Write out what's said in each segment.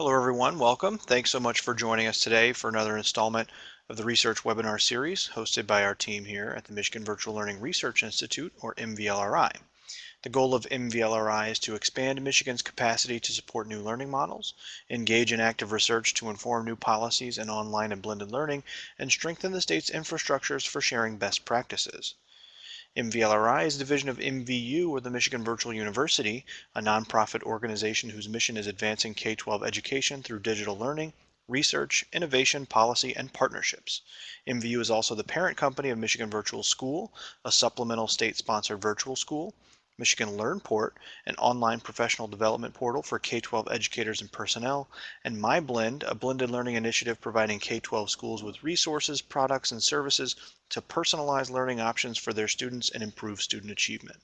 Hello everyone, welcome. Thanks so much for joining us today for another installment of the research webinar series hosted by our team here at the Michigan Virtual Learning Research Institute or MVLRI. The goal of MVLRI is to expand Michigan's capacity to support new learning models, engage in active research to inform new policies in online and blended learning, and strengthen the state's infrastructures for sharing best practices. MVLRI is a division of MVU, or the Michigan Virtual University, a nonprofit organization whose mission is advancing K-12 education through digital learning, research, innovation, policy, and partnerships. MVU is also the parent company of Michigan Virtual School, a supplemental state-sponsored virtual school, Michigan LearnPort, an online professional development portal for K-12 educators and personnel, and MyBlend, a blended learning initiative providing K-12 schools with resources, products, and services to personalize learning options for their students and improve student achievement.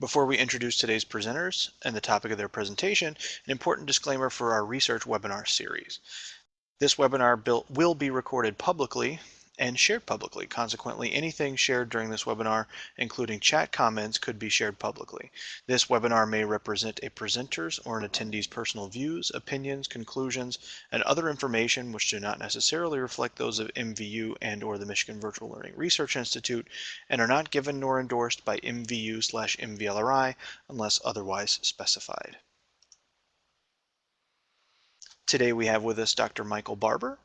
Before we introduce today's presenters and the topic of their presentation, an important disclaimer for our research webinar series. This webinar will be recorded publicly and shared publicly. Consequently, anything shared during this webinar, including chat comments, could be shared publicly. This webinar may represent a presenter's or an attendee's personal views, opinions, conclusions, and other information which do not necessarily reflect those of MVU and or the Michigan Virtual Learning Research Institute and are not given nor endorsed by MVU slash MVLRI unless otherwise specified. Today we have with us Dr. Michael Barbour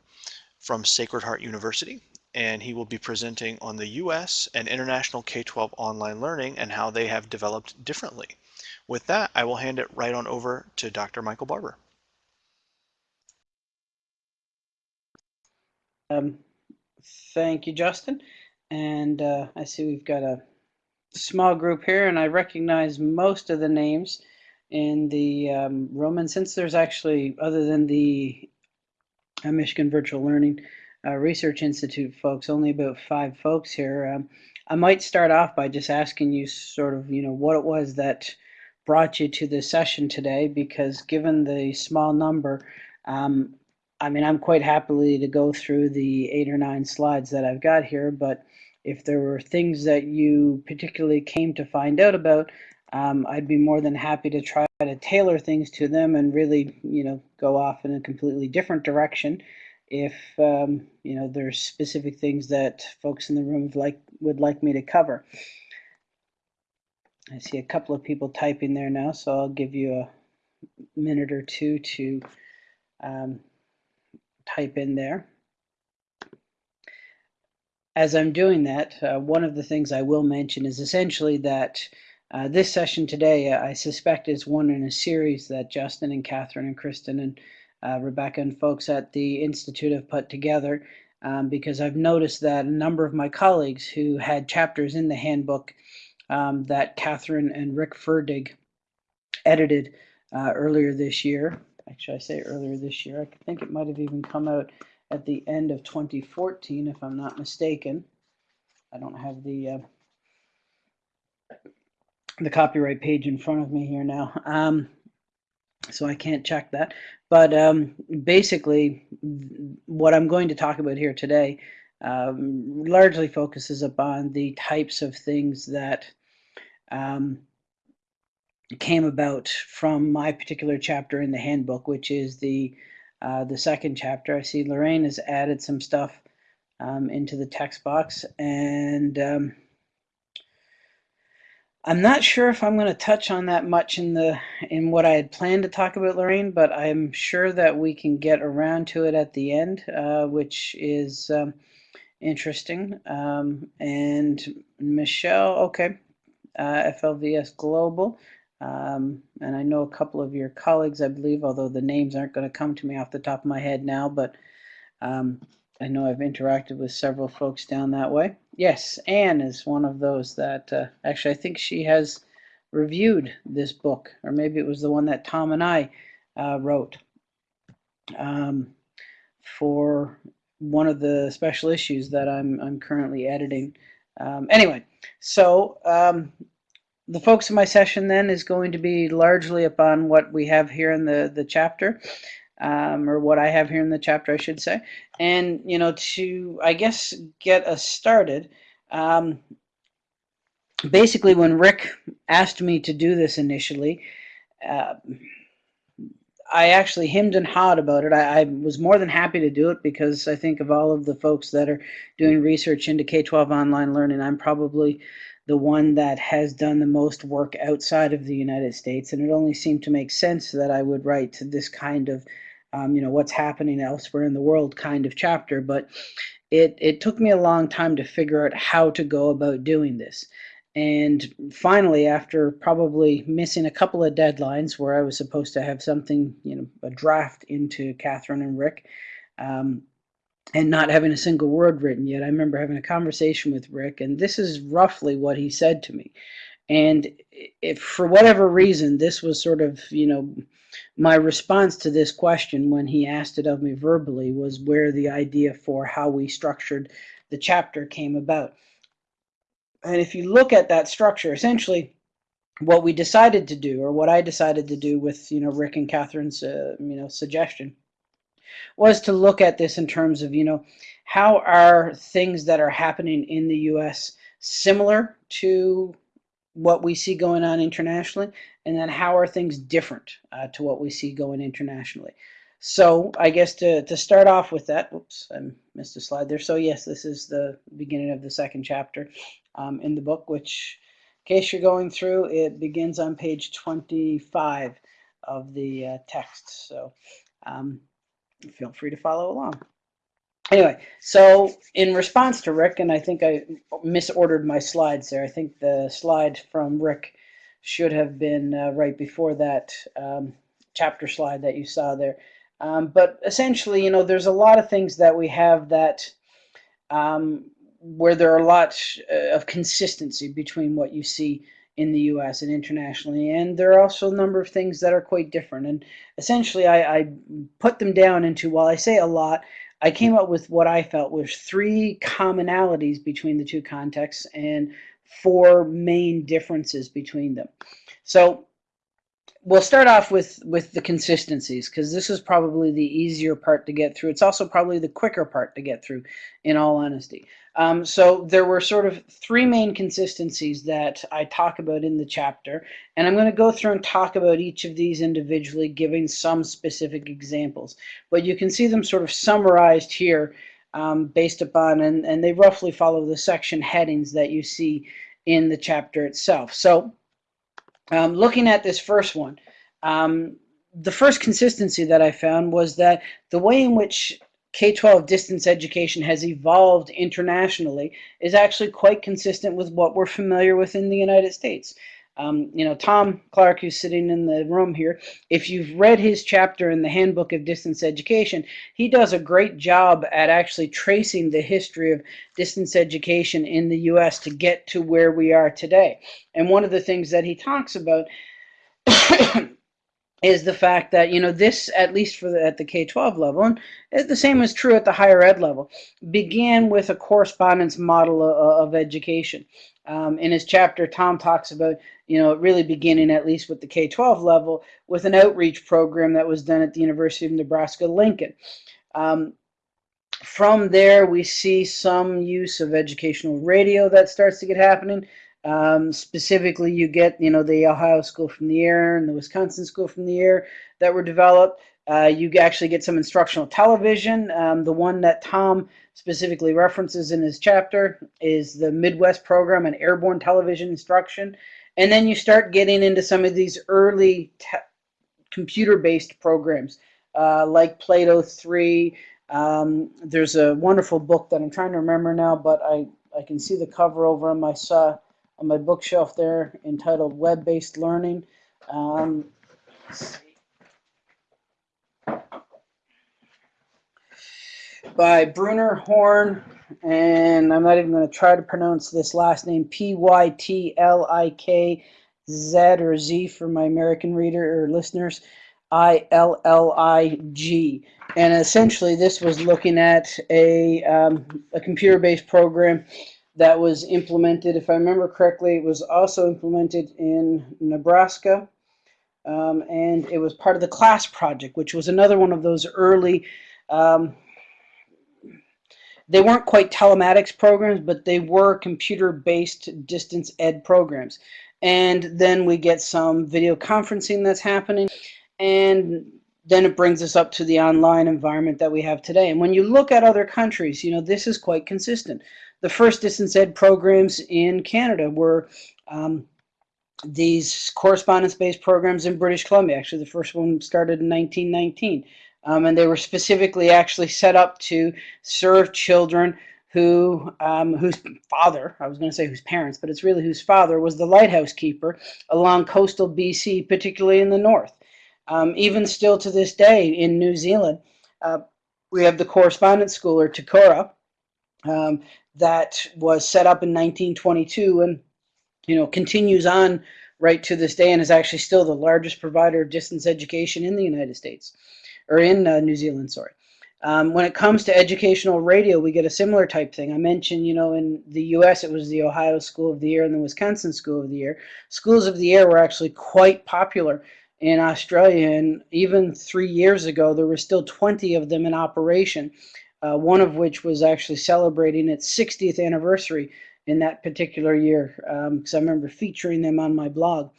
from Sacred Heart University and he will be presenting on the U.S. and international K-12 online learning and how they have developed differently. With that, I will hand it right on over to Dr. Michael Barbour. Um, thank you, Justin. And uh, I see we've got a small group here, and I recognize most of the names in the um, room. And since there's actually, other than the uh, Michigan Virtual Learning, Research Institute folks, only about five folks here. Um, I might start off by just asking you sort of, you know, what it was that brought you to this session today, because given the small number, um, I mean, I'm quite happily to go through the eight or nine slides that I've got here, but if there were things that you particularly came to find out about, um, I'd be more than happy to try to tailor things to them and really, you know, go off in a completely different direction if um, you know there's specific things that folks in the room like would like me to cover. I see a couple of people typing there now, so I'll give you a minute or two to um, type in there. As I'm doing that, uh, one of the things I will mention is essentially that uh, this session today, uh, I suspect, is one in a series that Justin and Catherine and Kristen and uh, Rebecca and folks at the Institute have put together um, because I've noticed that a number of my colleagues who had chapters in the handbook um, that Catherine and Rick Ferdig edited uh, earlier this year. Actually, I say earlier this year. I think it might have even come out at the end of 2014, if I'm not mistaken. I don't have the uh, the copyright page in front of me here now. Um, so I can't check that. But um, basically, what I'm going to talk about here today um, largely focuses upon the types of things that um, came about from my particular chapter in the handbook, which is the uh, the second chapter. I see Lorraine has added some stuff um, into the text box, and um, I'm not sure if I'm going to touch on that much in the in what I had planned to talk about, Lorraine, but I'm sure that we can get around to it at the end, uh, which is um, interesting. Um, and Michelle, okay, uh, FLVS Global, um, and I know a couple of your colleagues, I believe, although the names aren't going to come to me off the top of my head now, but um, I know I've interacted with several folks down that way. Yes, Anne is one of those that uh, actually I think she has reviewed this book, or maybe it was the one that Tom and I uh, wrote um, for one of the special issues that I'm, I'm currently editing. Um, anyway, so um, the focus of my session then is going to be largely upon what we have here in the, the chapter um, or what I have here in the chapter, I should say. And, you know, to, I guess, get us started, um, basically when Rick asked me to do this initially, uh, I actually hemmed and hawed about it. I, I, was more than happy to do it because I think of all of the folks that are doing research into K-12 online learning, I'm probably the one that has done the most work outside of the United States, and it only seemed to make sense that I would write to this kind of, um, you know, what's happening elsewhere in the world kind of chapter. But it it took me a long time to figure out how to go about doing this. And finally, after probably missing a couple of deadlines where I was supposed to have something, you know, a draft into Catherine and Rick, um, and not having a single word written yet, I remember having a conversation with Rick, and this is roughly what he said to me. And if for whatever reason, this was sort of, you know, my response to this question when he asked it of me verbally was where the idea for how we structured the chapter came about. And if you look at that structure, essentially what we decided to do, or what I decided to do with, you know, Rick and Catherine's, uh, you know, suggestion, was to look at this in terms of, you know, how are things that are happening in the U.S. similar to what we see going on internationally, and then how are things different uh, to what we see going internationally. So I guess to, to start off with that, whoops, I missed a slide there. So yes, this is the beginning of the second chapter um, in the book, which in case you're going through, it begins on page 25 of the uh, text. So um, feel free to follow along. Anyway, so in response to Rick, and I think I misordered my slides there. I think the slide from Rick should have been uh, right before that um, chapter slide that you saw there. Um, but essentially, you know, there's a lot of things that we have that um, where there are lots uh, of consistency between what you see in the US and internationally. And there are also a number of things that are quite different. And essentially, I, I put them down into, while I say a lot, I came up with what I felt was three commonalities between the two contexts and four main differences between them. So we'll start off with with the consistencies because this is probably the easier part to get through. It's also probably the quicker part to get through, in all honesty. Um, so there were sort of three main consistencies that I talk about in the chapter, and I'm going to go through and talk about each of these individually, giving some specific examples. But you can see them sort of summarized here um, based upon, and, and they roughly follow the section headings that you see in the chapter itself. So um, looking at this first one, um, the first consistency that I found was that the way in which K-12 distance education has evolved internationally is actually quite consistent with what we're familiar with in the United States. Um, you know, Tom Clark, who's sitting in the room here, if you've read his chapter in the Handbook of Distance Education, he does a great job at actually tracing the history of distance education in the U.S. to get to where we are today. And one of the things that he talks about is the fact that you know this at least for the, at the K-12 level and the same is true at the higher ed level began with a correspondence model of, of education um, in his chapter Tom talks about you know, really beginning at least with the K-12 level with an outreach program that was done at the University of Nebraska-Lincoln. Um, from there, we see some use of educational radio that starts to get happening. Um, specifically, you get, you know, the Ohio School from the Air and the Wisconsin School from the Air that were developed. Uh, you actually get some instructional television. Um, the one that Tom specifically references in his chapter is the Midwest program and airborne television instruction. And then you start getting into some of these early computer-based programs uh, like Plato 3. Um, there's a wonderful book that I'm trying to remember now, but I, I can see the cover over on my, uh, on my bookshelf there entitled Web-Based Learning. Um, by Bruning Horn and I'm not even going to try to pronounce this last name, P-Y-T-L-I-K-Z or Z for my American reader or listeners, I-L-L-I-G. And essentially this was looking at a, um, a computer-based program that was implemented, if I remember correctly, it was also implemented in Nebraska. Um, and it was part of the CLASS project, which was another one of those early um, they weren't quite telematics programs, but they were computer-based distance ed programs. and then we get some video conferencing that's happening, and then it brings us up to the online environment that we have today. And when you look at other countries, you know, this is quite consistent. The first distance ed programs in Canada were um, these correspondence-based programs in British Columbia. Actually, the first one started in 1919. Um, and they were specifically actually set up to serve children who um, whose father, I was going to say whose parents, but it's really whose father was the lighthouse keeper along coastal BC, particularly in the north. Um, even still to this day in New Zealand, uh, we have the correspondence school or Te Kura um, that was set up in 1922 and you know continues on right to this day and is actually still the largest provider of distance education in the United States or in uh, New Zealand, sorry. Um, when it comes to educational radio, we get a similar type thing. I mentioned, you know, in the U.S. it was the Ohio School of the Air and the Wisconsin School of the Air. Schools of the Air were actually quite popular in Australia, and even three years ago, there were still 20 of them in operation, uh, one of which was actually celebrating its 60th anniversary in that particular year, because um, I remember featuring them on my blog.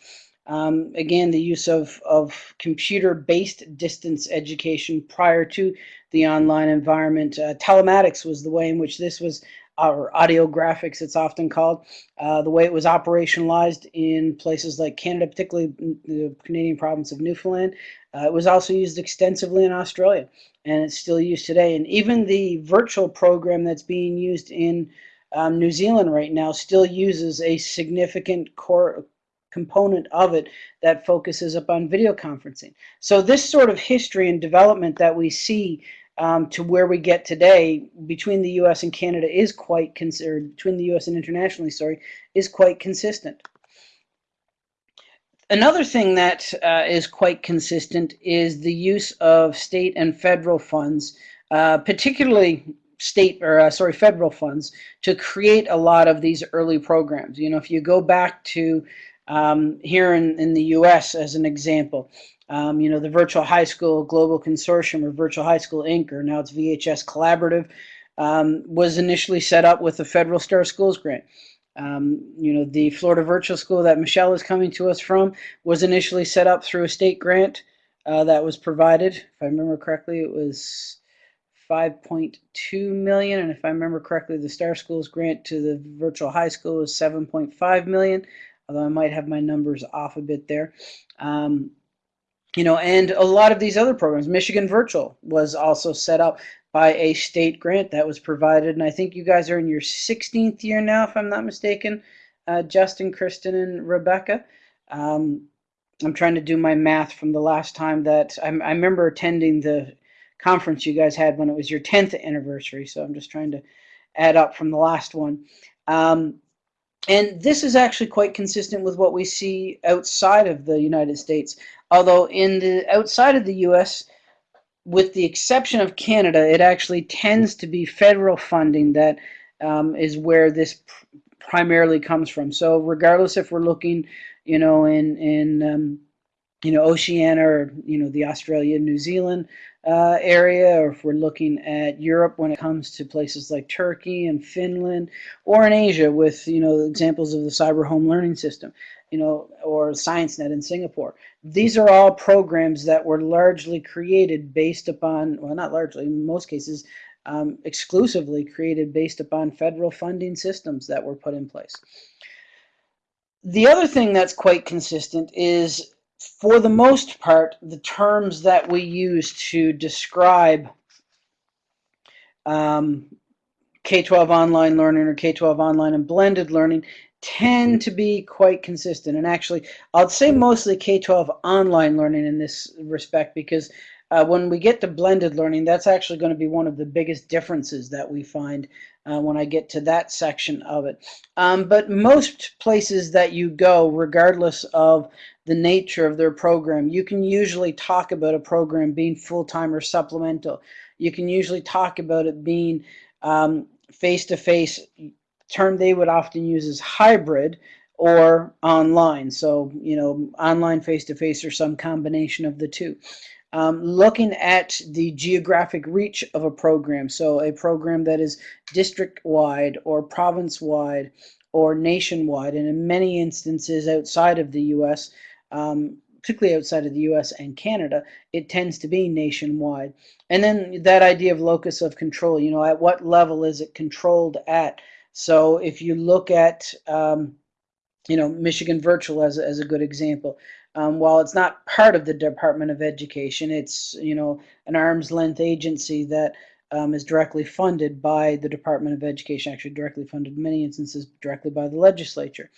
Um, again, the use of, of computer-based distance education prior to the online environment. Uh, telematics was the way in which this was or audiographics it's often called, uh, the way it was operationalized in places like Canada, particularly the Canadian province of Newfoundland. Uh, it was also used extensively in Australia, and it's still used today. And even the virtual program that's being used in um, New Zealand right now still uses a significant core component of it that focuses upon video conferencing. So this sort of history and development that we see um, to where we get today between the U.S. and Canada is quite considered between the U.S. and internationally, sorry, is quite consistent. Another thing that uh, is quite consistent is the use of state and federal funds, uh, particularly state or uh, sorry federal funds, to create a lot of these early programs. You know, if you go back to um, here in, in the U.S. as an example, um, you know, the Virtual High School Global Consortium or Virtual High School Inc., or now it's VHS Collaborative, um, was initially set up with the Federal Star Schools grant. Um, you know, the Florida Virtual School that Michelle is coming to us from was initially set up through a state grant uh, that was provided. If I remember correctly, it was 5.2 million, and if I remember correctly, the Star Schools grant to the Virtual High School was 7.5 million, although I might have my numbers off a bit there. Um, you know, and a lot of these other programs, Michigan Virtual was also set up by a state grant that was provided, and I think you guys are in your 16th year now, if I'm not mistaken, uh, Justin, Kristen, and Rebecca. Um, I'm trying to do my math from the last time that I, I remember attending the conference you guys had when it was your 10th anniversary, so I'm just trying to add up from the last one. Um, and this is actually quite consistent with what we see outside of the United States. Although in the outside of the U.S., with the exception of Canada, it actually tends to be federal funding that um, is where this pr primarily comes from. So regardless if we're looking, you know, in in um, you know Oceania or you know the Australia, New Zealand uh, area, or if we're looking at Europe when it comes to places like Turkey and Finland, or in Asia with you know examples of the Cyber Home Learning System, you know, or ScienceNet in Singapore. These are all programs that were largely created based upon, well, not largely, in most cases, um, exclusively created based upon federal funding systems that were put in place. The other thing that's quite consistent is for the most part, the terms that we use to describe um, K-12 online learning or K-12 online and blended learning tend to be quite consistent. And actually, I'd say mostly K-12 online learning in this respect because uh, when we get to blended learning, that's actually going to be one of the biggest differences that we find uh, when I get to that section of it. Um, but most places that you go, regardless of the nature of their program. You can usually talk about a program being full-time or supplemental. You can usually talk about it being um, face-to-face. -face. Term they would often use is hybrid or online. So, you know, online face-to-face -face or some combination of the two. Um, looking at the geographic reach of a program, so a program that is district-wide or province-wide or nationwide, and in many instances outside of the U.S., um, particularly outside of the US and Canada, it tends to be nationwide. And then that idea of locus of control, you know, at what level is it controlled at? So if you look at, um, you know, Michigan Virtual as, as a good example, um, while it's not part of the Department of Education, it's, you know, an arm's length agency that um, is directly funded by the Department of Education, actually directly funded in many instances directly by the legislature.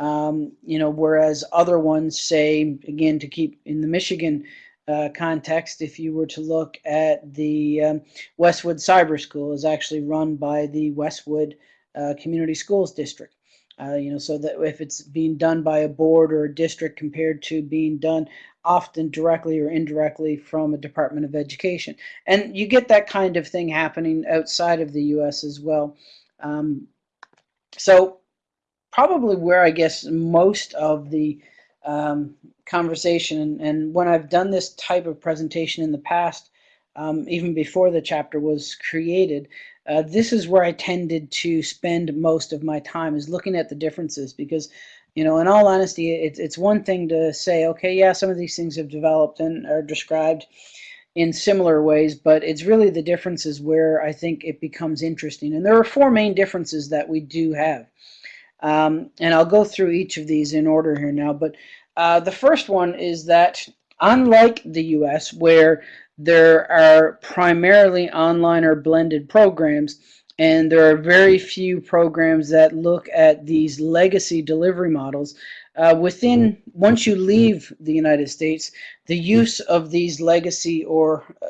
Um, you know, whereas other ones say, again, to keep in the Michigan uh, context, if you were to look at the um, Westwood Cyber School is actually run by the Westwood uh, Community Schools District. Uh, you know, so that if it's being done by a board or a district compared to being done often directly or indirectly from a Department of Education. And you get that kind of thing happening outside of the U.S. as well. Um, so probably where I guess most of the um, conversation and when I've done this type of presentation in the past, um, even before the chapter was created, uh, this is where I tended to spend most of my time is looking at the differences because you know in all honesty it's, it's one thing to say okay yeah some of these things have developed and are described in similar ways but it's really the differences where I think it becomes interesting and there are four main differences that we do have um, and I'll go through each of these in order here now. But uh, the first one is that unlike the US, where there are primarily online or blended programs, and there are very few programs that look at these legacy delivery models. Uh, within, once you leave the United States, the use of these legacy or uh,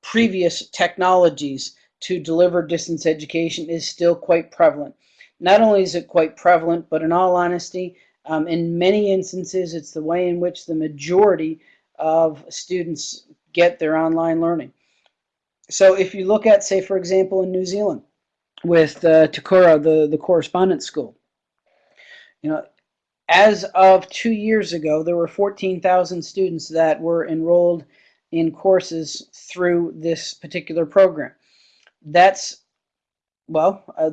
previous technologies to deliver distance education is still quite prevalent. Not only is it quite prevalent, but in all honesty, um, in many instances, it's the way in which the majority of students get their online learning. So if you look at, say, for example, in New Zealand, with uh, Te Kura, the, the correspondence school, you know, as of two years ago, there were 14,000 students that were enrolled in courses through this particular program. That's well, uh,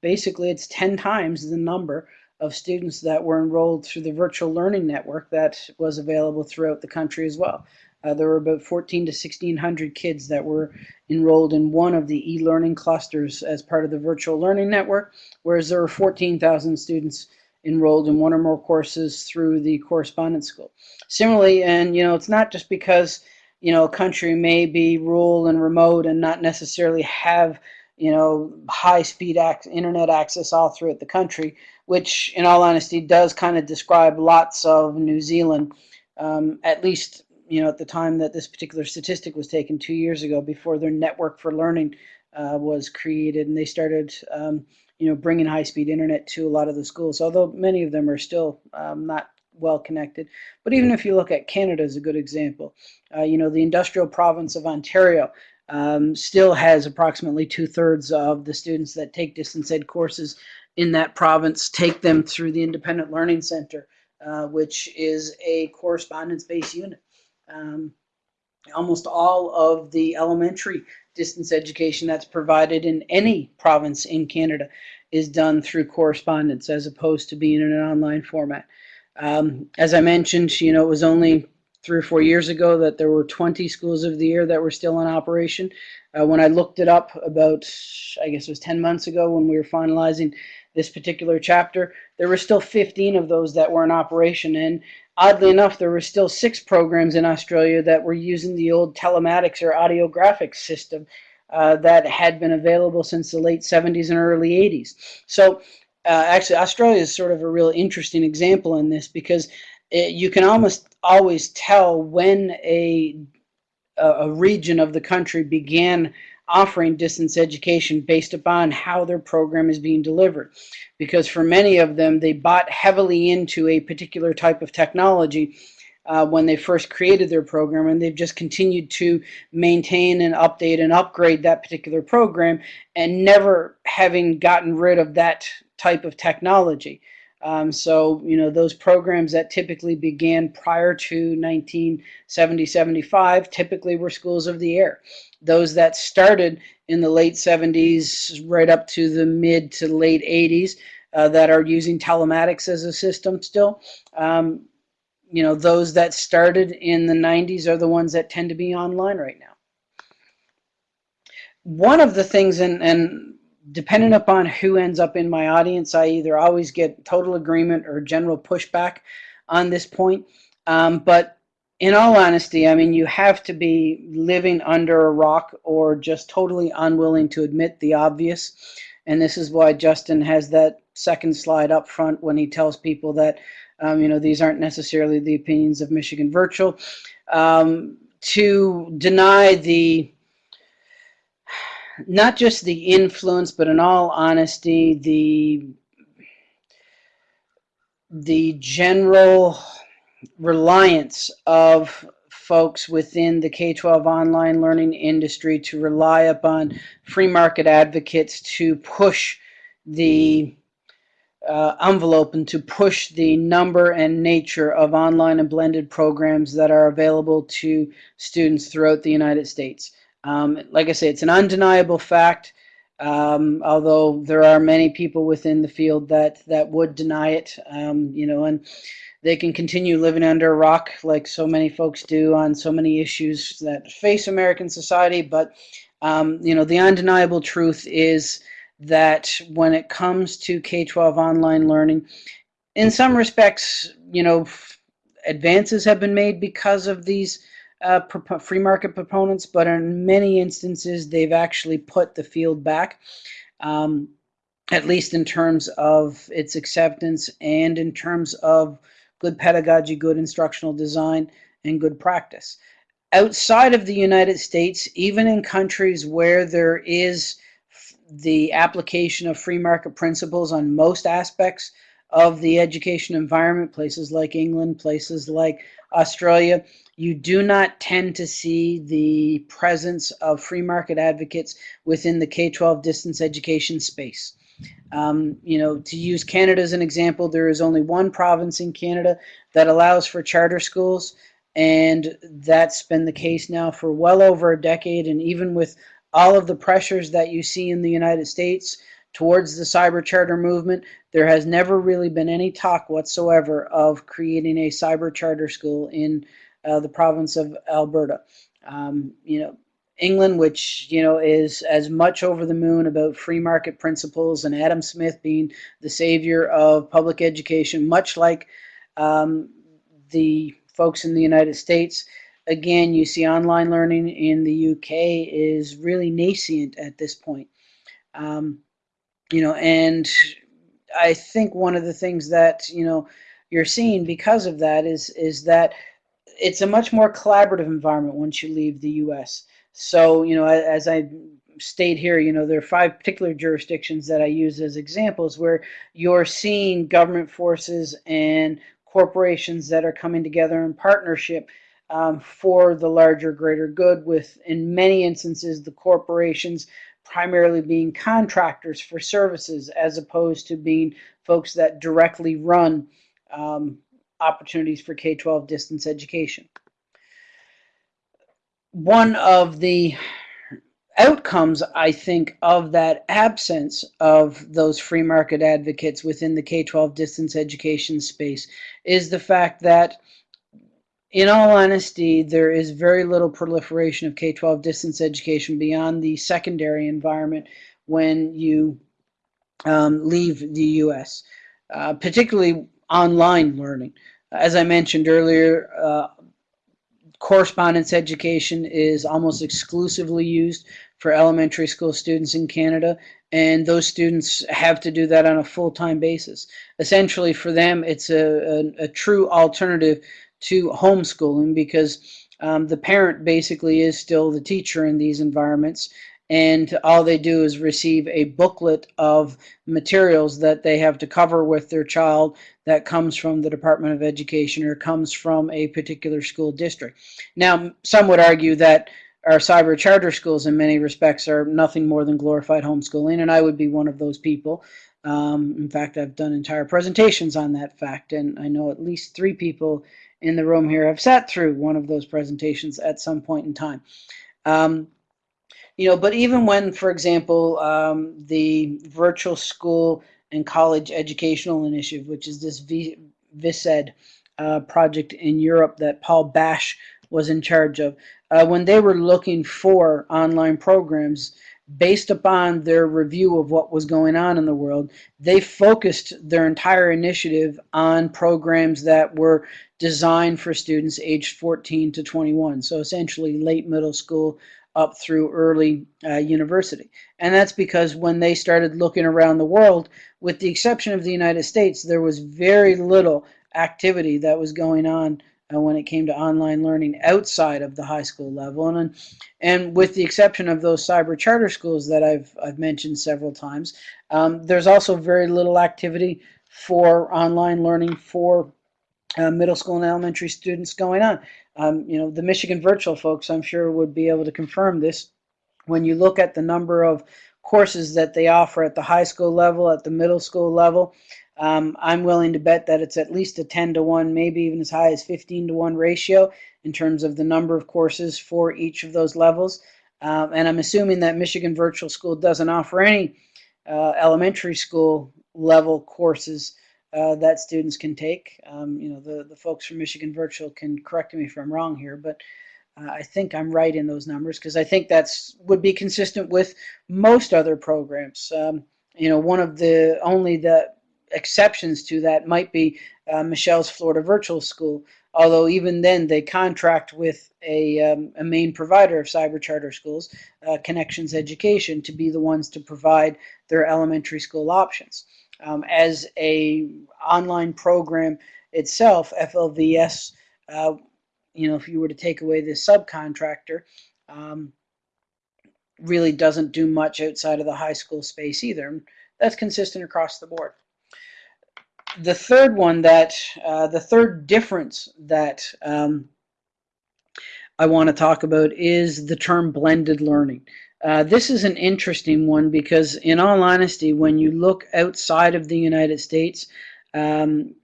basically it's 10 times the number of students that were enrolled through the virtual learning network that was available throughout the country as well. Uh, there were about 14 to 1600 kids that were enrolled in one of the e-learning clusters as part of the virtual learning network, whereas there were 14,000 students enrolled in one or more courses through the correspondence school. Similarly, and you know, it's not just because you know a country may be rural and remote and not necessarily have you know, high speed ac internet access all throughout the country, which in all honesty does kind of describe lots of New Zealand, um, at least, you know, at the time that this particular statistic was taken two years ago before their network for learning uh, was created and they started, um, you know, bringing high speed internet to a lot of the schools, although many of them are still um, not well connected. But even if you look at Canada as a good example, uh, you know, the industrial province of Ontario um, still has approximately two-thirds of the students that take distance ed courses in that province take them through the Independent Learning Center, uh, which is a correspondence-based unit. Um, almost all of the elementary distance education that's provided in any province in Canada is done through correspondence as opposed to being in an online format. Um, as I mentioned, you know, it was only three or four years ago that there were 20 schools of the air that were still in operation. Uh, when I looked it up about, I guess it was 10 months ago when we were finalizing this particular chapter, there were still 15 of those that were in operation. And oddly enough, there were still six programs in Australia that were using the old telematics or audiographics system uh, that had been available since the late 70s and early 80s. So uh, actually, Australia is sort of a real interesting example in this because it, you can almost always tell when a a region of the country began offering distance education based upon how their program is being delivered. Because for many of them, they bought heavily into a particular type of technology uh, when they first created their program, and they've just continued to maintain and update and upgrade that particular program and never having gotten rid of that type of technology. Um, so, you know, those programs that typically began prior to 1970-75 typically were schools of the air. Those that started in the late 70s right up to the mid to late 80s uh, that are using telematics as a system still. Um, you know, those that started in the 90s are the ones that tend to be online right now. One of the things, and, and depending upon who ends up in my audience, I either always get total agreement or general pushback on this point. Um, but in all honesty, I mean, you have to be living under a rock or just totally unwilling to admit the obvious. And this is why Justin has that second slide up front when he tells people that, um, you know, these aren't necessarily the opinions of Michigan Virtual. Um, to deny the, not just the influence, but in all honesty, the, the general reliance of folks within the K-12 online learning industry to rely upon free market advocates to push the uh, envelope and to push the number and nature of online and blended programs that are available to students throughout the United States. Um, like I say, it's an undeniable fact, um, although there are many people within the field that, that would deny it, um, you know, and they can continue living under a rock like so many folks do on so many issues that face American society. But, um, you know, the undeniable truth is that when it comes to K-12 online learning, in some respects, you know, advances have been made because of these uh, free market proponents, but in many instances, they've actually put the field back. Um, at least in terms of its acceptance and in terms of good pedagogy, good instructional design, and good practice. Outside of the United States, even in countries where there is the application of free market principles on most aspects of the education environment, places like England, places like Australia, you do not tend to see the presence of free market advocates within the K-12 distance education space. Um, you know, to use Canada as an example, there is only one province in Canada that allows for charter schools, and that's been the case now for well over a decade. And even with all of the pressures that you see in the United States towards the cyber charter movement, there has never really been any talk whatsoever of creating a cyber charter school in uh, the province of Alberta. Um, you know, England, which you know is as much over the moon about free market principles and Adam Smith being the savior of public education, much like um, the folks in the United States. Again, you see online learning in the UK is really nascent at this point. Um, you know, and I think one of the things that you know you're seeing because of that is is that it's a much more collaborative environment once you leave the U.S. So, you know, as I state here, you know, there are five particular jurisdictions that I use as examples where you're seeing government forces and corporations that are coming together in partnership um, for the larger, greater good, with, in many instances, the corporations primarily being contractors for services as opposed to being folks that directly run um, opportunities for K-12 distance education one of the outcomes, I think, of that absence of those free market advocates within the K-12 distance education space is the fact that in all honesty, there is very little proliferation of K-12 distance education beyond the secondary environment when you um, leave the U.S., uh, particularly online learning. As I mentioned earlier, uh, correspondence education is almost exclusively used for elementary school students in Canada and those students have to do that on a full-time basis. Essentially for them it's a, a, a true alternative to homeschooling because um, the parent basically is still the teacher in these environments and all they do is receive a booklet of materials that they have to cover with their child that comes from the Department of Education or comes from a particular school district. Now, some would argue that our cyber charter schools in many respects are nothing more than glorified homeschooling, and I would be one of those people. Um, in fact, I've done entire presentations on that fact, and I know at least three people in the room here have sat through one of those presentations at some point in time. Um, you know, but even when, for example, um, the virtual school and College Educational Initiative, which is this v- VISCED uh, project in Europe that Paul Bash was in charge of. Uh, when they were looking for online programs, based upon their review of what was going on in the world, they focused their entire initiative on programs that were designed for students aged 14 to 21. So essentially late middle school up through early uh, university. And that's because when they started looking around the world, with the exception of the United States, there was very little activity that was going on uh, when it came to online learning outside of the high school level. And, and with the exception of those cyber charter schools that I've, I've mentioned several times, um, there's also very little activity for online learning for uh, middle school and elementary students going on. Um, you know, the Michigan virtual folks, I'm sure, would be able to confirm this. When you look at the number of courses that they offer at the high school level, at the middle school level, um, I'm willing to bet that it's at least a 10 to 1, maybe even as high as 15 to 1 ratio in terms of the number of courses for each of those levels. Um, and I'm assuming that Michigan Virtual School doesn't offer any uh, elementary school level courses uh, that students can take. Um, you know, the, the folks from Michigan Virtual can correct me if I'm wrong here, but uh, I think I'm right in those numbers because I think that's would be consistent with most other programs. Um, you know, one of the only the exceptions to that might be uh, Michelle's Florida Virtual School, although even then they contract with a, um, a main provider of cyber charter schools, uh, Connections Education, to be the ones to provide their elementary school options. Um, as a online program itself, FLVS, uh, you know, if you were to take away the subcontractor, um, really doesn't do much outside of the high school space either. That's consistent across the board the third one that uh, the third difference that um, I want to talk about is the term blended learning. Uh, this is an interesting one because, in all honesty, when you look outside of the United States, um,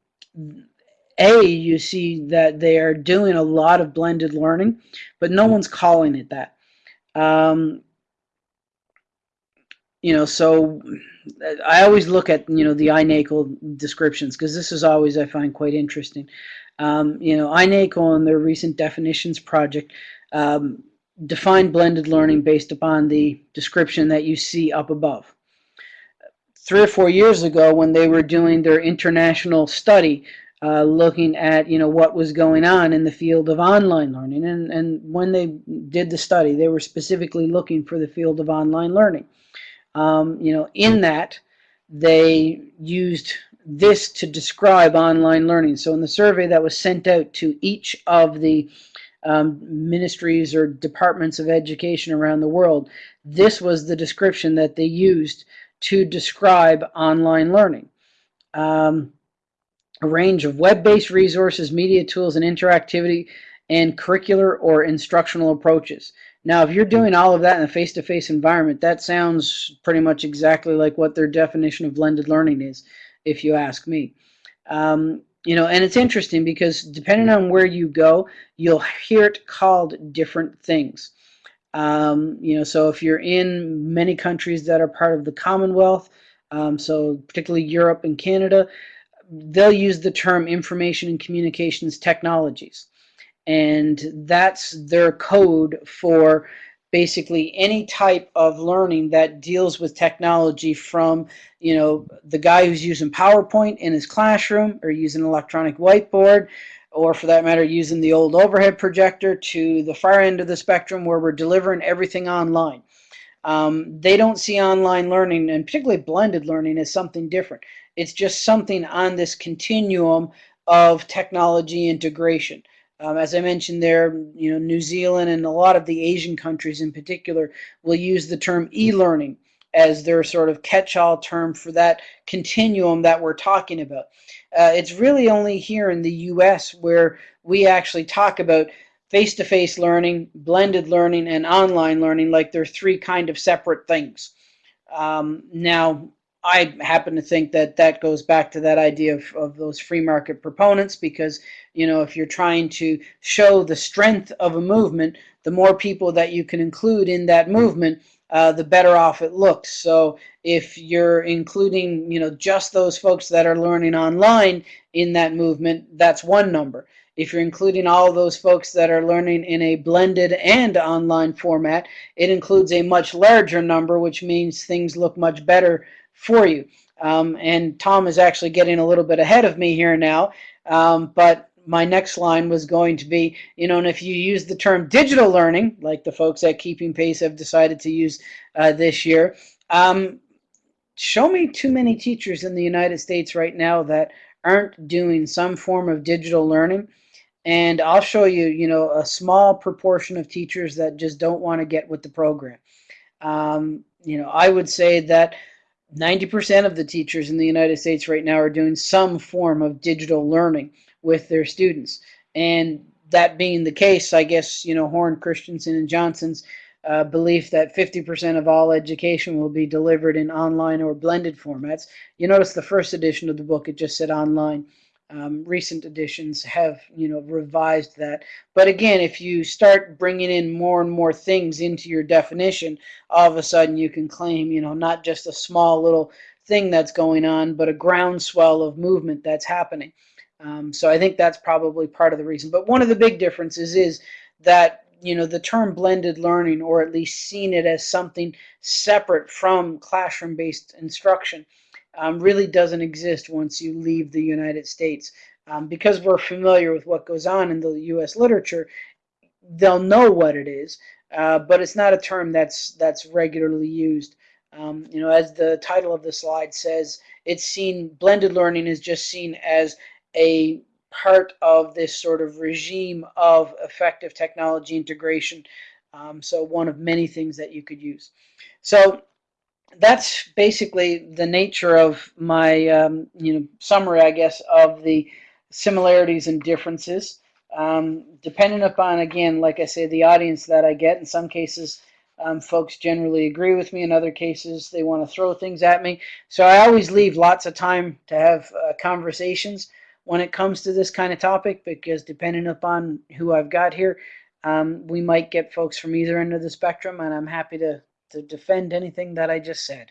a you see that they are doing a lot of blended learning, but no one's calling it that. Um, you know, so I always look at you know the iNACOL descriptions because this is always I find quite interesting. Um, you know, iNACOL in their recent definitions project um, defined blended learning based upon the description that you see up above. Three or four years ago, when they were doing their international study, uh, looking at you know what was going on in the field of online learning, and and when they did the study, they were specifically looking for the field of online learning. Um, you know, in that they used this to describe online learning. So in the survey that was sent out to each of the um, ministries or departments of education around the world, this was the description that they used to describe online learning. Um, a range of web-based resources, media tools, and interactivity, and curricular or instructional approaches. Now, if you're doing all of that in a face-to-face -face environment, that sounds pretty much exactly like what their definition of blended learning is, if you ask me. Um, you know, and it's interesting because depending on where you go, you'll hear it called different things. Um, you know, so if you're in many countries that are part of the Commonwealth, um, so particularly Europe and Canada, they'll use the term information and communications technologies and that's their code for basically any type of learning that deals with technology from you know the guy who's using PowerPoint in his classroom or using electronic whiteboard or for that matter using the old overhead projector to the far end of the spectrum where we're delivering everything online. Um, they don't see online learning and particularly blended learning as something different. It's just something on this continuum of technology integration. Um, as I mentioned there, you know, New Zealand and a lot of the Asian countries in particular will use the term e-learning as their sort of catch-all term for that continuum that we're talking about. Uh, it's really only here in the U.S. where we actually talk about face-to-face -face learning, blended learning, and online learning like they're three kind of separate things. Um, now, I happen to think that that goes back to that idea of, of those free market proponents because, you know, if you're trying to show the strength of a movement, the more people that you can include in that movement, uh, the better off it looks. So if you're including, you know, just those folks that are learning online in that movement, that's one number. If you're including all those folks that are learning in a blended and online format, it includes a much larger number, which means things look much better for you. Um, and Tom is actually getting a little bit ahead of me here now, um, but my next line was going to be, you know, and if you use the term digital learning, like the folks at Keeping Pace have decided to use uh, this year, um, show me too many teachers in the United States right now that aren't doing some form of digital learning. And I'll show you, you know, a small proportion of teachers that just don't want to get with the program. Um, you know, I would say that 90% of the teachers in the United States right now are doing some form of digital learning with their students. And that being the case, I guess, you know, Horn, Christensen, and Johnson's uh, belief that 50% of all education will be delivered in online or blended formats. You notice the first edition of the book, it just said online. Um, recent editions have, you know, revised that. But again, if you start bringing in more and more things into your definition, all of a sudden you can claim, you know, not just a small little thing that's going on, but a groundswell of movement that's happening. Um, so I think that's probably part of the reason. But one of the big differences is that you know the term blended learning, or at least seen it as something separate from classroom-based instruction, um, really doesn't exist once you leave the United States. Um, because we're familiar with what goes on in the U.S. literature, they'll know what it is, uh, but it's not a term that's that's regularly used. Um, you know, as the title of the slide says, it's seen blended learning is just seen as a part of this sort of regime of effective technology integration. Um, so one of many things that you could use. So that's basically the nature of my um, you know summary, I guess, of the similarities and differences. Um, depending upon, again, like I say, the audience that I get, in some cases, um, folks generally agree with me. In other cases, they want to throw things at me. So I always leave lots of time to have uh, conversations when it comes to this kind of topic because depending upon who I've got here, um, we might get folks from either end of the spectrum, and I'm happy to, to defend anything that I just said.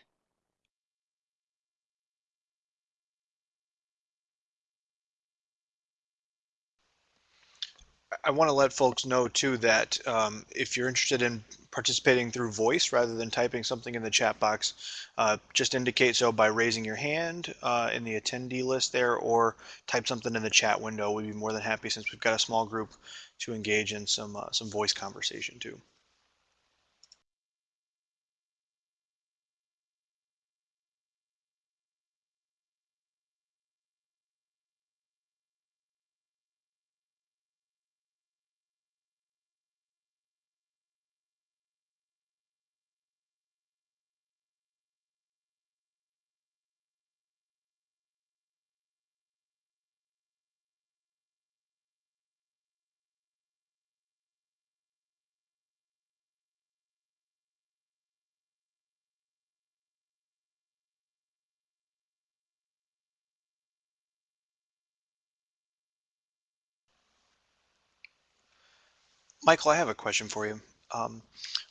I want to let folks know too that um, if you're interested in participating through voice rather than typing something in the chat box, uh, just indicate so by raising your hand uh, in the attendee list there or type something in the chat window. We'd be more than happy since we've got a small group to engage in some uh, some voice conversation too. Michael, I have a question for you. Um,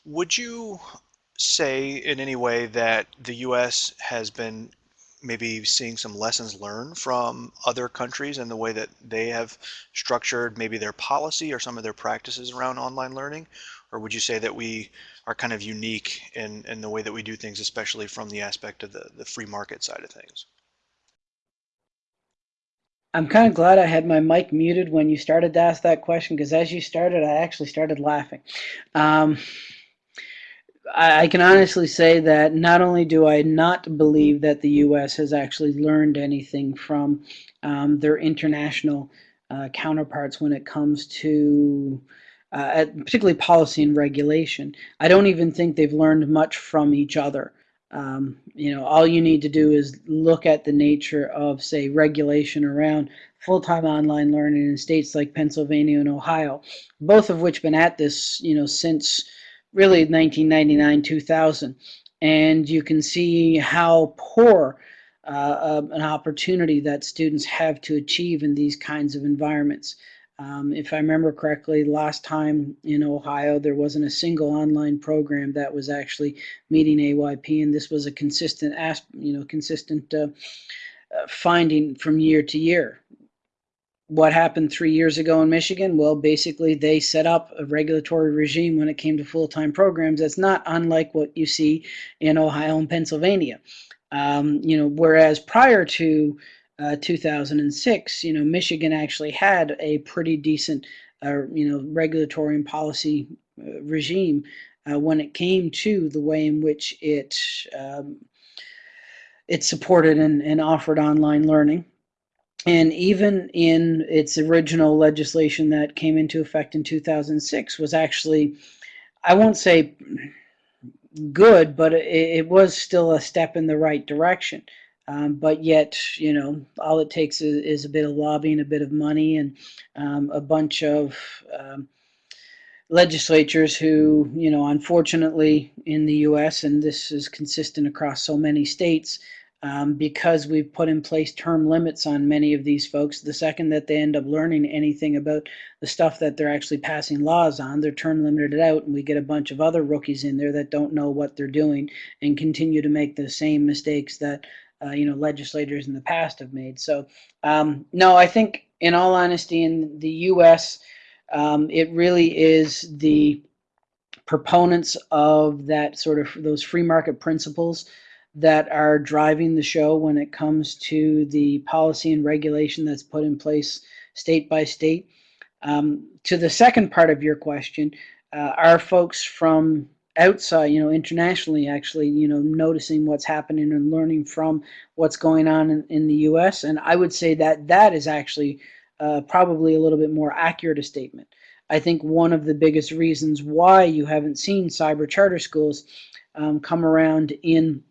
would you say in any way that the U.S. has been maybe seeing some lessons learned from other countries and the way that they have structured maybe their policy or some of their practices around online learning? Or would you say that we are kind of unique in, in the way that we do things, especially from the aspect of the, the free market side of things? I'm kind of glad I had my mic muted when you started to ask that question because as you started, I actually started laughing. Um, I, I, can honestly say that not only do I not believe that the U.S. has actually learned anything from um, their international uh, counterparts when it comes to uh, particularly policy and regulation, I don't even think they've learned much from each other. Um, you know, all you need to do is look at the nature of, say, regulation around full-time online learning in states like Pennsylvania and Ohio, both of which been at this, you know, since really 1999, 2000. And you can see how poor uh, an opportunity that students have to achieve in these kinds of environments. Um, if I remember correctly, last time in Ohio, there wasn't a single online program that was actually meeting AYP, and this was a consistent, you know, consistent uh, uh, finding from year to year. What happened three years ago in Michigan? Well, basically, they set up a regulatory regime when it came to full-time programs that's not unlike what you see in Ohio and Pennsylvania. Um, you know, whereas prior to uh, 2006, you know, Michigan actually had a pretty decent, uh, you know, regulatory and policy uh, regime uh, when it came to the way in which it um, it supported and, and offered online learning. And even in its original legislation that came into effect in 2006 was actually, I won't say good, but it, it was still a step in the right direction. Um, but yet, you know, all it takes is, is, a bit of lobbying, a bit of money, and um, a bunch of um, legislatures who, you know, unfortunately in the U.S., and this is consistent across so many states, um, because we've put in place term limits on many of these folks. The second that they end up learning anything about the stuff that they're actually passing laws on, they're term limited out, and we get a bunch of other rookies in there that don't know what they're doing and continue to make the same mistakes that uh, you know legislators in the past have made. So um, no, I think in all honesty, in the U.S., um, it really is the proponents of that sort of those free market principles that are driving the show when it comes to the policy and regulation that's put in place state by state. Um, to the second part of your question, uh, are folks from outside, you know, internationally, actually, you know, noticing what's happening and learning from what's going on in, in the U.S. And I would say that that is actually uh, probably a little bit more accurate a statement. I think one of the biggest reasons why you haven't seen cyber charter schools um, come around in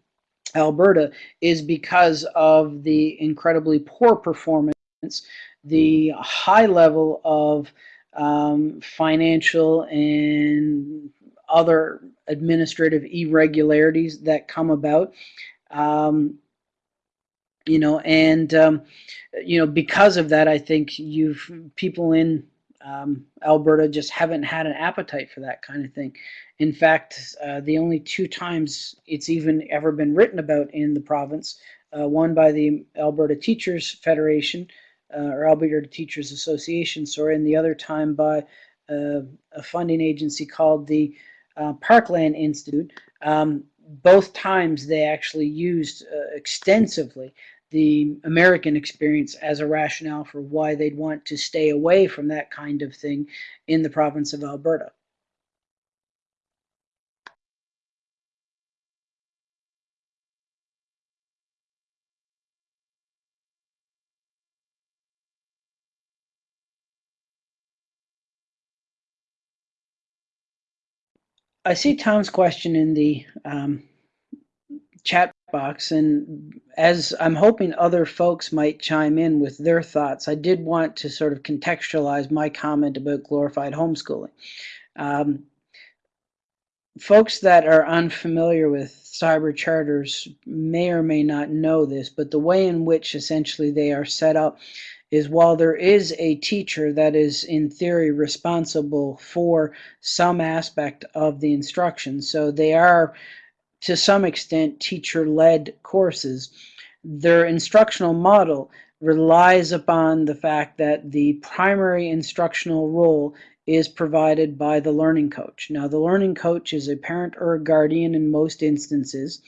Alberta is because of the incredibly poor performance, the high level of um, financial and other administrative irregularities that come about. Um, you know, and um, you know, because of that, I think you've people in um, Alberta just haven't had an appetite for that kind of thing. In fact, uh, the only two times it's even ever been written about in the province, uh, one by the Alberta Teachers Federation uh, or Alberta Teachers Association, sorry, and the other time by uh, a funding agency called the uh, Parkland Institute. Um, both times they actually used uh, extensively the American experience as a rationale for why they'd want to stay away from that kind of thing in the province of Alberta. I see Tom's question in the um, chat box, and as I'm hoping other folks might chime in with their thoughts, I did want to sort of contextualize my comment about glorified homeschooling. Um, folks that are unfamiliar with cyber charters may or may not know this, but the way in which essentially they are set up is while there is a teacher that is in theory responsible for some aspect of the instruction, so they are to some extent teacher-led courses, their instructional model relies upon the fact that the primary instructional role is provided by the learning coach. Now the learning coach is a parent or a guardian in most instances.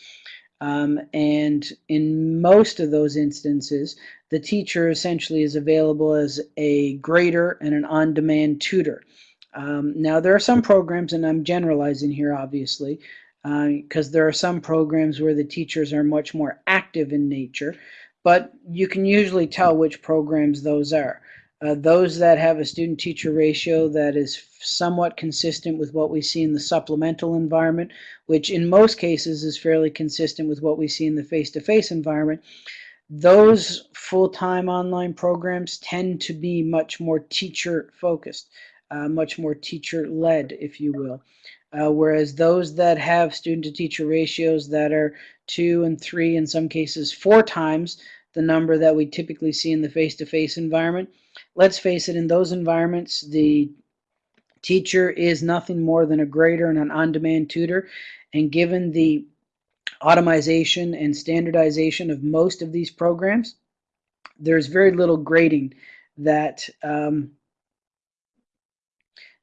Um, and in most of those instances, the teacher essentially is available as a grader and an on-demand tutor. Um, now, there are some programs, and I'm generalizing here, obviously, because uh, there are some programs where the teachers are much more active in nature, but you can usually tell which programs those are. Uh, those that have a student-teacher ratio that is somewhat consistent with what we see in the supplemental environment, which in most cases is fairly consistent with what we see in the face-to-face -face environment, those full-time online programs tend to be much more teacher-focused, uh, much more teacher-led, if you will. Uh, whereas those that have student-to-teacher ratios that are two and three, in some cases four times the number that we typically see in the face-to-face -face environment, let's face it, in those environments, the teacher is nothing more than a grader and an on-demand tutor. And given the automation and standardization of most of these programs, there's very little grading that um,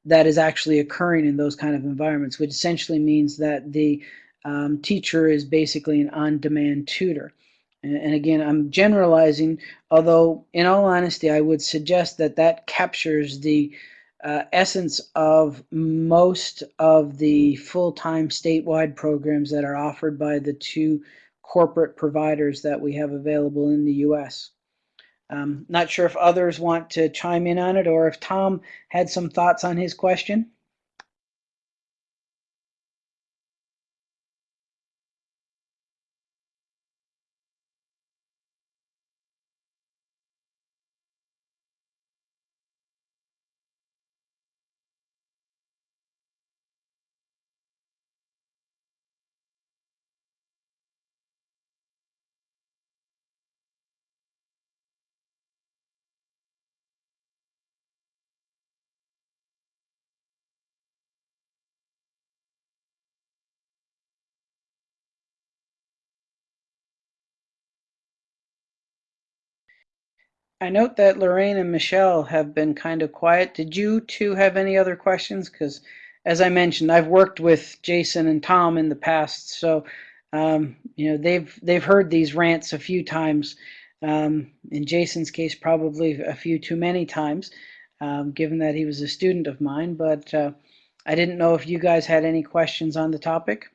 that is actually occurring in those kind of environments, which essentially means that the um, teacher is basically an on-demand tutor. And, again, I'm generalizing, although in all honesty, I would suggest that that captures the uh, essence of most of the full-time statewide programs that are offered by the two corporate providers that we have available in the U.S. Um, not sure if others want to chime in on it or if Tom had some thoughts on his question. I note that Lorraine and Michelle have been kind of quiet. Did you two have any other questions? Because as I mentioned, I've worked with Jason and Tom in the past, so um, you know they've they've heard these rants a few times. Um, in Jason's case, probably a few too many times, um, given that he was a student of mine. But uh, I didn't know if you guys had any questions on the topic.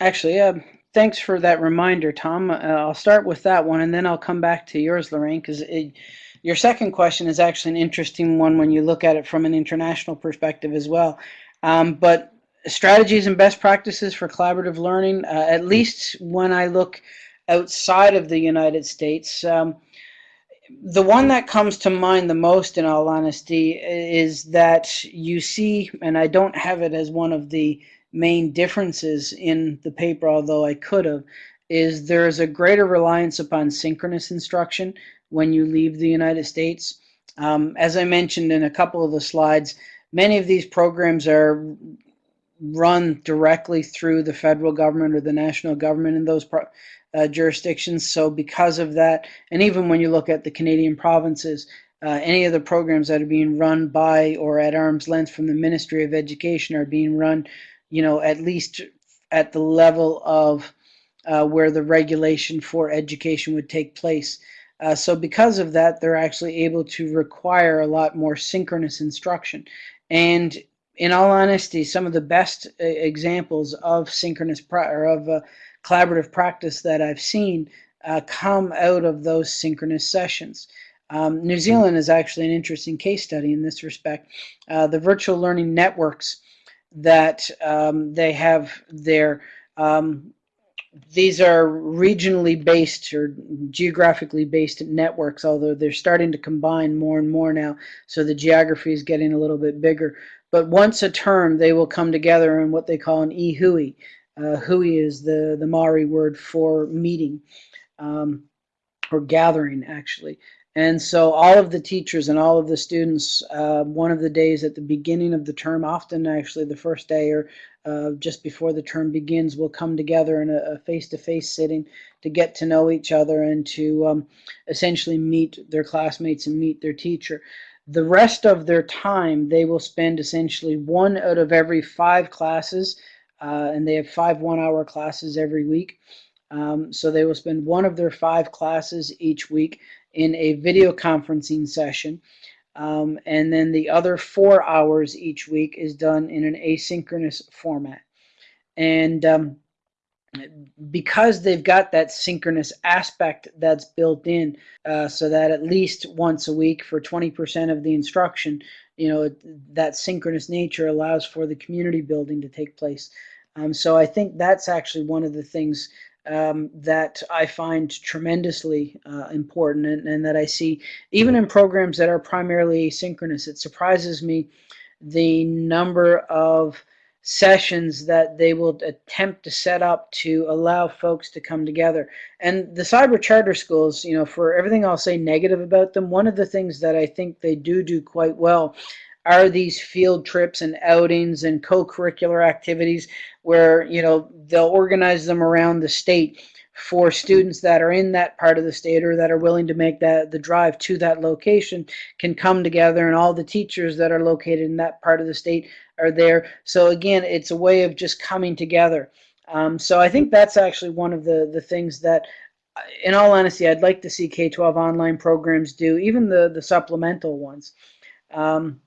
Actually, uh, thanks for that reminder, Tom. Uh, I'll start with that one, and then I'll come back to yours, Lorraine, because your second question is actually an interesting one when you look at it from an international perspective as well. Um, but strategies and best practices for collaborative learning, uh, at least when I look outside of the United States, um, the one that comes to mind the most, in all honesty, is that you see, and I don't have it as one of the main differences in the paper, although I could have, is there is a greater reliance upon synchronous instruction when you leave the United States. Um, as I mentioned in a couple of the slides, many of these programs are run directly through the federal government or the national government in those uh, jurisdictions. So because of that, and even when you look at the Canadian provinces, uh, any of the programs that are being run by or at arm's length from the Ministry of Education are being run you know, at least at the level of uh, where the regulation for education would take place. Uh, so because of that, they're actually able to require a lot more synchronous instruction. And in all honesty, some of the best uh, examples of synchronous or of uh, collaborative practice that I've seen uh, come out of those synchronous sessions. Um, New Zealand is actually an interesting case study in this respect. Uh, the virtual learning networks that um, they have their um, these are regionally based or geographically based networks, although they're starting to combine more and more now, so the geography is getting a little bit bigger. But once a term, they will come together in what they call an e-hui. Uh, hui is the, the Maori word for meeting um, or gathering, actually. And so all of the teachers and all of the students, uh, one of the days at the beginning of the term, often actually the first day or uh, just before the term begins, will come together in a face-to-face -face sitting to get to know each other and to um, essentially meet their classmates and meet their teacher. The rest of their time, they will spend essentially one out of every five classes, uh, and they have five one-hour classes every week. Um, so they will spend one of their five classes each week in a video conferencing session. Um, and then the other four hours each week is done in an asynchronous format. And um, because they've got that synchronous aspect that's built in, uh, so that at least once a week for 20% of the instruction, you know, that synchronous nature allows for the community building to take place. Um, so I think that's actually one of the things um, that I find tremendously uh, important and, and, that I see even in programs that are primarily asynchronous. It surprises me the number of sessions that they will attempt to set up to allow folks to come together. And the cyber charter schools, you know, for everything I'll say negative about them, one of the things that I think they do do quite well are these field trips and outings and co-curricular activities where, you know, they'll organize them around the state for students that are in that part of the state or that are willing to make that the drive to that location can come together and all the teachers that are located in that part of the state are there. So again, it's a way of just coming together. Um, so I think that's actually one of the, the things that, in all honesty, I'd like to see K-12 online programs do, even the, the supplemental ones. Um,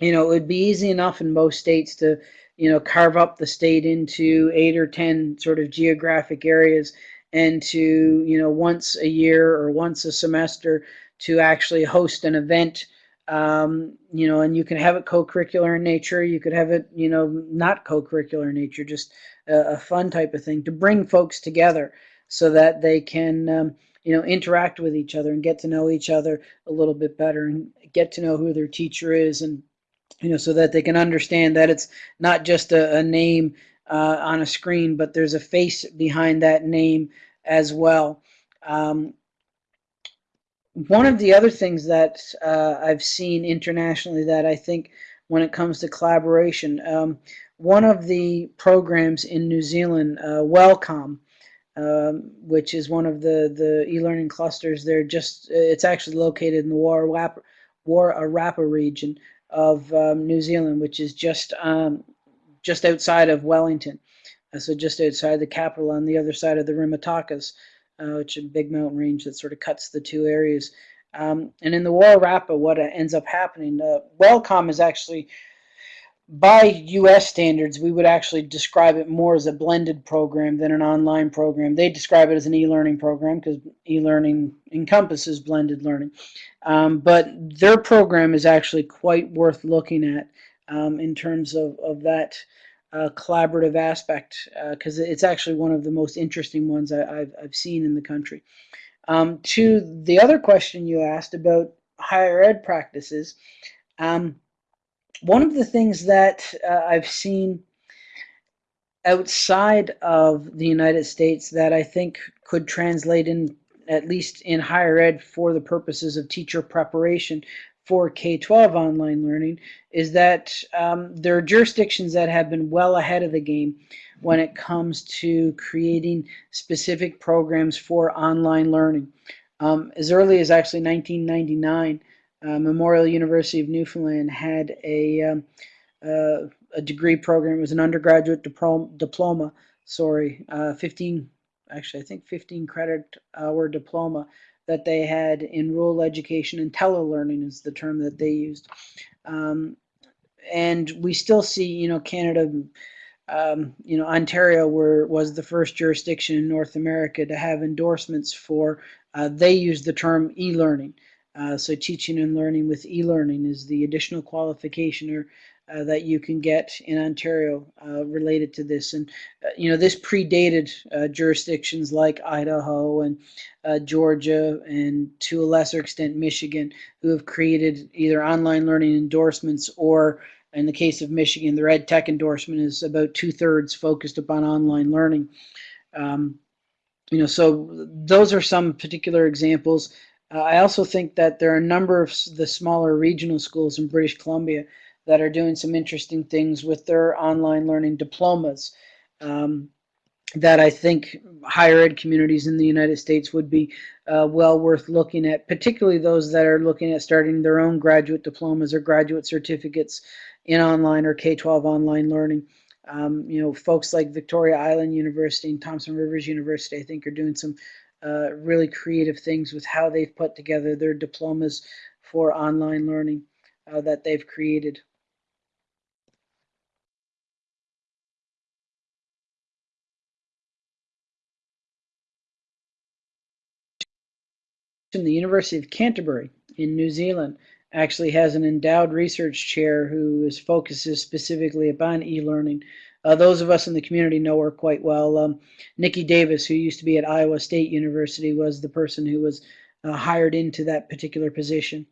you know, it would be easy enough in most states to, you know, carve up the state into eight or 10 sort of geographic areas and to, you know, once a year or once a semester to actually host an event um, you know, and you can have it co-curricular in nature. You could have it, you know, not co-curricular in nature, just a, a, fun type of thing to bring folks together so that they can, um, you know, interact with each other and get to know each other a little bit better and get to know who their teacher is and, you know, so that they can understand that it's not just a, a name uh, on a screen, but there's a face behind that name as well. Um, one of the other things that uh, I've seen internationally that I think when it comes to collaboration, um, one of the programs in New Zealand, uh, Wellcom, um, which is one of the, the e-learning clusters, they're just, it's actually located in the Wairarapa region of um, New Zealand, which is just, um, just outside of Wellington. Uh, so just outside the capital on the other side of the Rimutakas uh, which is a big mountain range that sort of cuts the two areas. Um, and in the Wairarapa, what ends up happening, uh, Wellcom is actually, by U.S. standards, we would actually describe it more as a blended program than an online program. They describe it as an e-learning program because e-learning encompasses blended learning. Um, but their program is actually quite worth looking at um, in terms of, of that uh, collaborative aspect because uh, it's actually one of the most interesting ones I, have I've seen in the country. Um, to the other question you asked about higher ed practices, um, one of the things that uh, I've seen outside of the United States that I think could translate in at least in higher ed for the purposes of teacher preparation for K-12 online learning is that um, there are jurisdictions that have been well ahead of the game when it comes to creating specific programs for online learning. Um, as early as actually 1999, uh, Memorial University of Newfoundland had a, um, uh, a degree program. It was an undergraduate diploma, diploma sorry, uh, 15, actually I think 15 credit hour diploma that they had in rural education and telelearning is the term that they used. Um, and we still see, you know, Canada, um, you know, Ontario were, was the first jurisdiction in North America to have endorsements for, uh, they use the term e-learning. Uh, so teaching and learning with e-learning is the additional qualification or uh, that you can get in Ontario uh, related to this. And, uh, you know, this predated uh, jurisdictions like Idaho and uh, Georgia and to a lesser extent Michigan, who have created either online learning endorsements or in the case of Michigan, the ed tech endorsement is about two thirds focused upon online learning. Um, you know, so those are some particular examples. Uh, I also think that there are a number of the smaller regional schools in British Columbia that are doing some interesting things with their online learning diplomas um, that I think higher ed communities in the United States would be uh, well worth looking at, particularly those that are looking at starting their own graduate diplomas or graduate certificates in online or K-12 online learning. Um, you know, folks like Victoria Island University and Thompson Rivers University, I think, are doing some uh, really creative things with how they've put together their diplomas for online learning uh, that they've created. The University of Canterbury in New Zealand actually has an endowed research chair who is focuses specifically upon e-learning. Uh, those of us in the community know her quite well. Um, Niki Davis, who used to be at Iowa State University, was the person who was uh, hired into that particular position.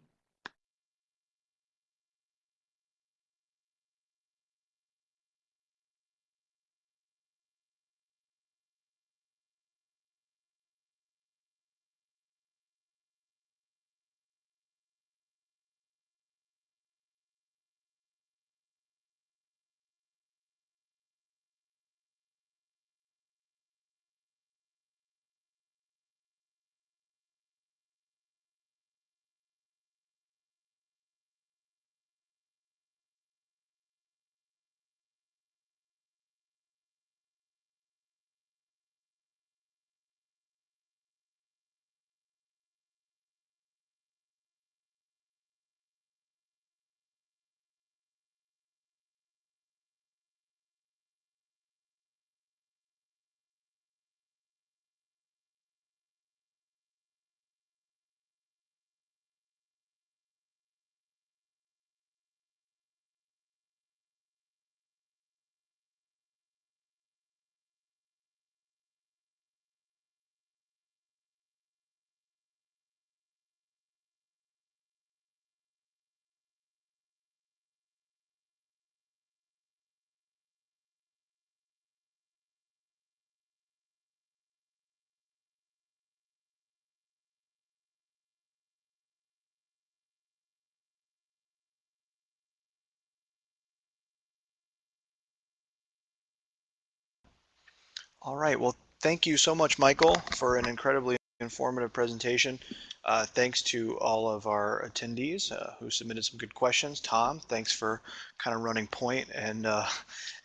All right. Well, thank you so much, Michael, for an incredibly informative presentation. Uh, thanks to all of our attendees uh, who submitted some good questions. Tom, thanks for kind of running point and uh,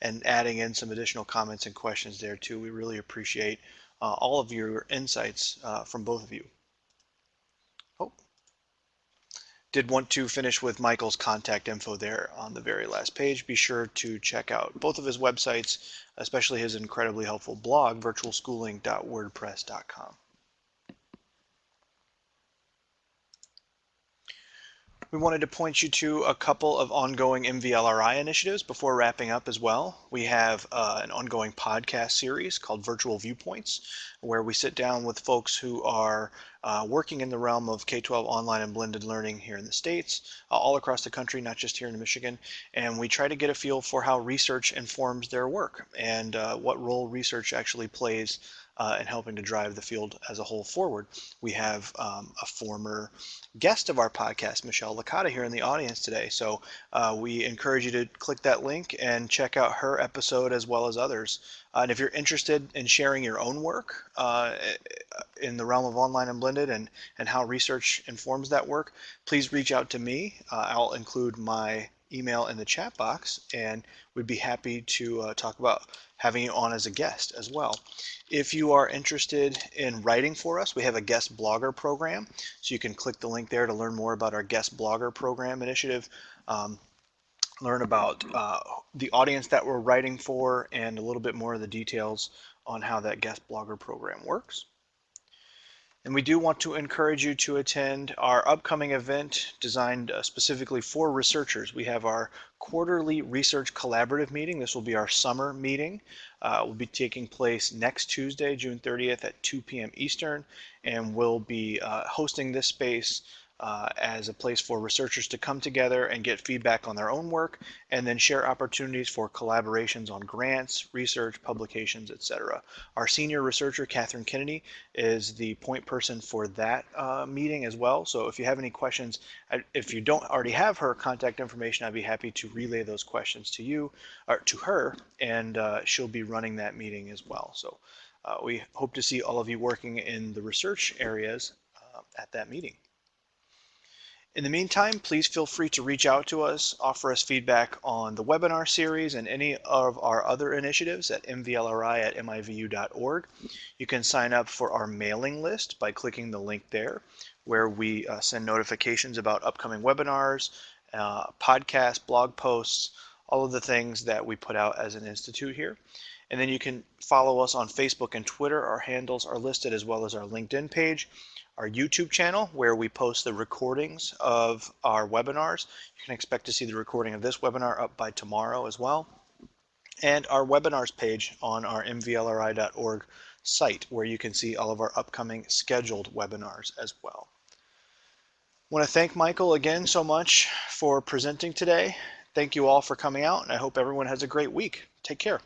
and adding in some additional comments and questions there too. We really appreciate uh, all of your insights uh, from both of you. Did want to finish with Michael's contact info there on the very last page. Be sure to check out both of his websites, especially his incredibly helpful blog, virtualschooling.wordpress.com. We wanted to point you to a couple of ongoing MVLRI initiatives before wrapping up as well. We have uh, an ongoing podcast series called Virtual Viewpoints, where we sit down with folks who are uh, working in the realm of K-12 online and blended learning here in the States, uh, all across the country, not just here in Michigan. And we try to get a feel for how research informs their work and uh, what role research actually plays uh, and helping to drive the field as a whole forward. We have um, a former guest of our podcast, Michelle Licata, here in the audience today. So uh, we encourage you to click that link and check out her episode as well as others. Uh, and if you're interested in sharing your own work uh, in the realm of online and blended and, and how research informs that work, please reach out to me. Uh, I'll include my email in the chat box and we'd be happy to uh, talk about having you on as a guest as well. If you are interested in writing for us, we have a guest blogger program. So you can click the link there to learn more about our guest blogger program initiative. Um, learn about uh, the audience that we're writing for and a little bit more of the details on how that guest blogger program works. And we do want to encourage you to attend our upcoming event designed uh, specifically for researchers. We have our quarterly research collaborative meeting. This will be our summer meeting. Uh, will be taking place next Tuesday, June 30th at 2 p.m. Eastern, and we'll be uh, hosting this space uh, as a place for researchers to come together and get feedback on their own work and then share opportunities for collaborations on grants, research, publications, etc. Our senior researcher, Kathryn Kennedy, is the point person for that uh, meeting as well. So if you have any questions, if you don't already have her contact information, I'd be happy to relay those questions to you or to her and uh, she'll be running that meeting as well. So uh, we hope to see all of you working in the research areas uh, at that meeting. In the meantime, please feel free to reach out to us, offer us feedback on the webinar series and any of our other initiatives at mvlri at mivu.org. You can sign up for our mailing list by clicking the link there, where we uh, send notifications about upcoming webinars, uh, podcasts, blog posts, all of the things that we put out as an institute here. And then you can follow us on Facebook and Twitter. Our handles are listed as well as our LinkedIn page our YouTube channel where we post the recordings of our webinars. You can expect to see the recording of this webinar up by tomorrow as well. And our webinars page on our mvlri.org site where you can see all of our upcoming scheduled webinars as well. I want to thank Michael again so much for presenting today. Thank you all for coming out and I hope everyone has a great week. Take care.